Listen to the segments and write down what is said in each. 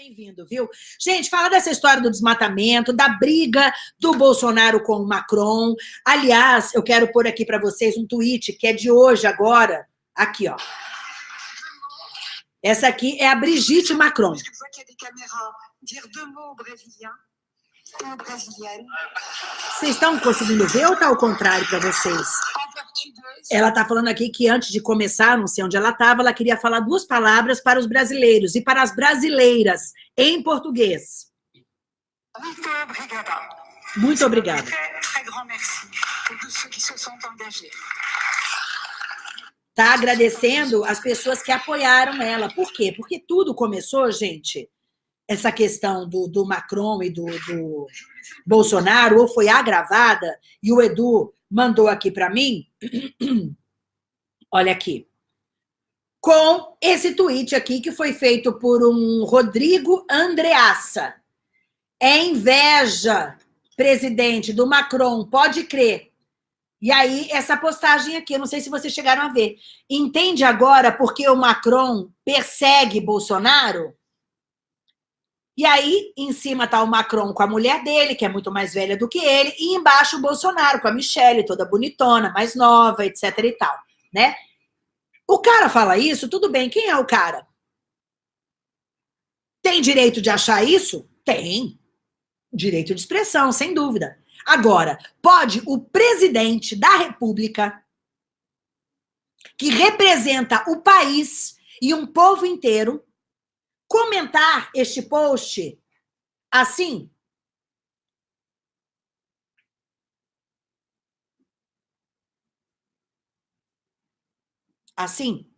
bem-vindo, viu? Gente, fala dessa história do desmatamento, da briga do Bolsonaro com o Macron. Aliás, eu quero pôr aqui para vocês um tweet que é de hoje, agora. Aqui, ó. Essa aqui é a Brigitte Macron. Vocês estão conseguindo ver ou está ao contrário para vocês? Ela está falando aqui que antes de começar, não sei onde ela estava, ela queria falar duas palavras para os brasileiros e para as brasileiras, em português. Muito obrigada. Muito obrigada. Está agradecendo as pessoas que apoiaram ela. Por quê? Porque tudo começou, gente, essa questão do, do Macron e do, do Bolsonaro, ou foi agravada, e o Edu mandou aqui para mim, olha aqui, com esse tweet aqui que foi feito por um Rodrigo Andreassa. É inveja, presidente, do Macron, pode crer. E aí, essa postagem aqui, eu não sei se vocês chegaram a ver. Entende agora por que o Macron persegue Bolsonaro? E aí, em cima tá o Macron com a mulher dele, que é muito mais velha do que ele, e embaixo o Bolsonaro com a Michelle, toda bonitona, mais nova, etc e tal, né? O cara fala isso, tudo bem, quem é o cara? Tem direito de achar isso? Tem. Direito de expressão, sem dúvida. Agora, pode o presidente da república, que representa o país e um povo inteiro, comentar este post assim? Assim?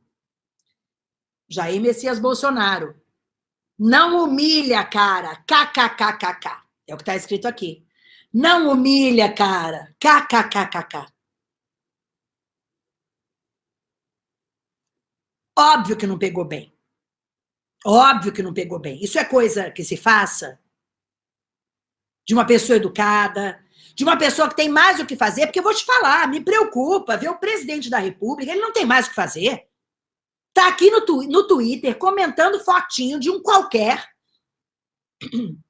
Jair Messias Bolsonaro. Não humilha, cara. KKKKK. É o que está escrito aqui. Não humilha, cara. KKKKK. Óbvio que não pegou bem. Óbvio que não pegou bem. Isso é coisa que se faça de uma pessoa educada, de uma pessoa que tem mais o que fazer, porque eu vou te falar, me preocupa ver o presidente da República, ele não tem mais o que fazer. Tá aqui no, tu, no Twitter comentando fotinho de um qualquer.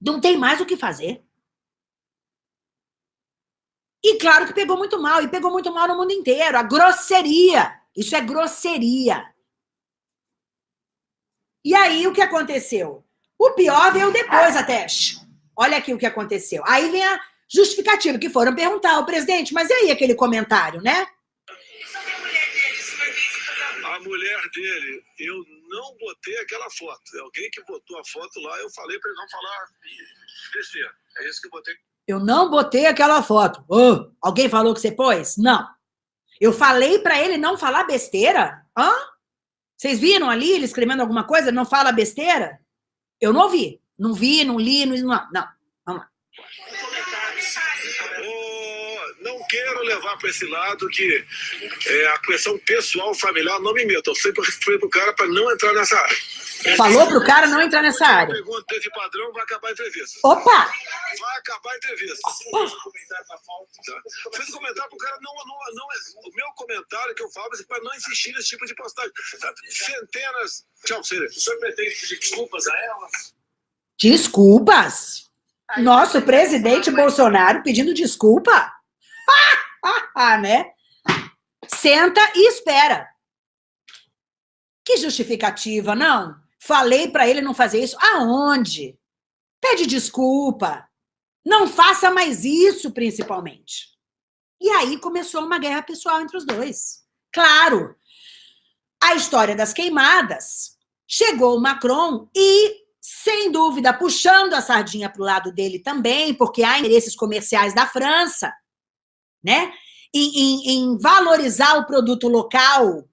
Não tem mais o que fazer. E claro que pegou muito mal, e pegou muito mal no mundo inteiro. A grosseria. Isso é grosseria. E aí, o que aconteceu? O pior veio depois até. Olha aqui o que aconteceu. Aí vem a justificativa, que foram perguntar ao presidente, mas e aí aquele comentário, né? A mulher dele, eu não botei aquela foto. Alguém que botou a foto lá, eu falei para ele não falar besteira. É isso que eu botei. Eu não botei aquela foto. Oh, alguém falou que você pôs? Não. Eu falei para ele não falar besteira? Hã? Vocês viram ali ele escrevendo alguma coisa? Não fala besteira? Eu não ouvi. Não vi, não li, não... Não, vamos lá. não quero levar para esse lado que é, a questão pessoal, familiar, não me meto. Eu sempre fui pro cara para não entrar nessa área. Falou pro cara não entrar nessa área. Pergunta de padrão, vai acabar a entrevista. Opa! Vai acabar a entrevista. Opa. Fiz um comentário pro cara, não, não, não, o meu comentário que eu falo é para não insistir nesse tipo de postagem. Centenas. Tchau, Cília. O senhor pretende pedir desculpas a ela? Desculpas? Nosso presidente Bolsonaro pedindo desculpa? Ah, né? Senta e espera. Que justificativa, não? Falei para ele não fazer isso. Aonde? Pede desculpa. Não faça mais isso, principalmente. E aí começou uma guerra pessoal entre os dois. Claro, a história das queimadas. Chegou o Macron e, sem dúvida, puxando a sardinha para o lado dele também, porque há interesses comerciais da França, né? Em, em, em valorizar o produto local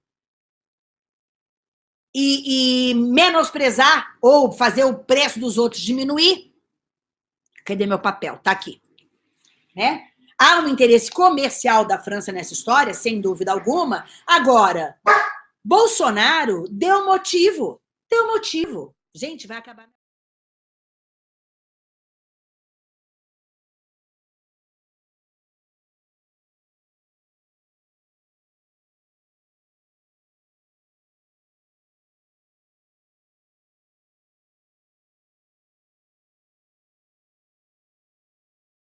e, e menosprezar ou fazer o preço dos outros diminuir. Cadê meu papel? Tá aqui. Né? Há um interesse comercial da França nessa história, sem dúvida alguma. Agora, Bolsonaro deu motivo. Deu motivo. Gente, vai acabar...